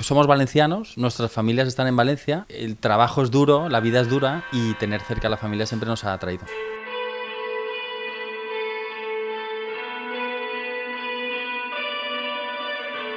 Somos valencianos, nuestras familias están en Valencia, el trabajo es duro, la vida es dura y tener cerca a la familia siempre nos ha atraído.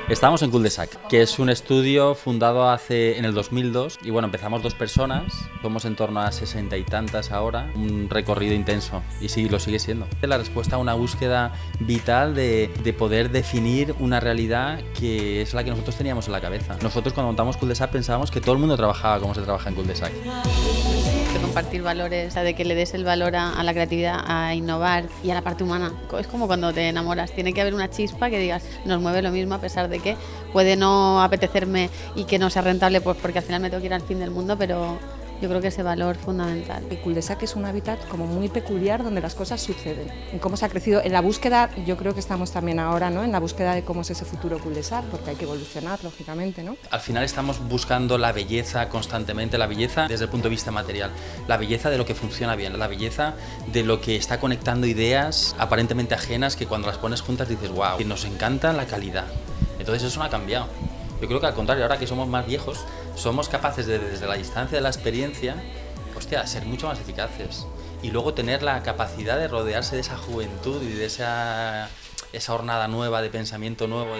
Estamos en Cul-de-Sac, que es un estudio fundado hace en el 2002 y bueno, empezamos dos personas, somos en torno a sesenta y tantas ahora, un recorrido intenso y sí, lo sigue siendo. La respuesta a una búsqueda vital de, de poder definir una realidad que es la que nosotros teníamos en la cabeza. Nosotros cuando montamos Cul-de-Sac pensábamos que todo el mundo trabajaba como se trabaja en Cul-de-Sac de compartir valores, de que le des el valor a, a, la creatividad, a innovar y a la parte humana. Es como cuando te enamoras, tiene que haber una chispa que digas, nos mueve lo mismo a pesar de que puede no apetecerme y que no sea rentable, pues porque al final me tengo que ir al fin del mundo, pero yo creo que ese valor fundamental. El cul-de-sac es un hábitat como muy peculiar donde las cosas suceden. En cómo se ha crecido, en la búsqueda, yo creo que estamos también ahora, ¿no? En la búsqueda de cómo es ese futuro cul-de-sac, porque hay que evolucionar, lógicamente, ¿no? Al final estamos buscando la belleza constantemente, la belleza desde el punto de vista material, la belleza de lo que funciona bien, la belleza de lo que está conectando ideas aparentemente ajenas que cuando las pones juntas dices, wow, nos encanta la calidad. Entonces eso no ha cambiado. Yo creo que al contrario, ahora que somos más viejos, somos capaces de, desde la distancia de la experiencia, hostia, ser mucho más eficaces. Y luego tener la capacidad de rodearse de esa juventud y de esa, esa hornada nueva, de pensamiento nuevo.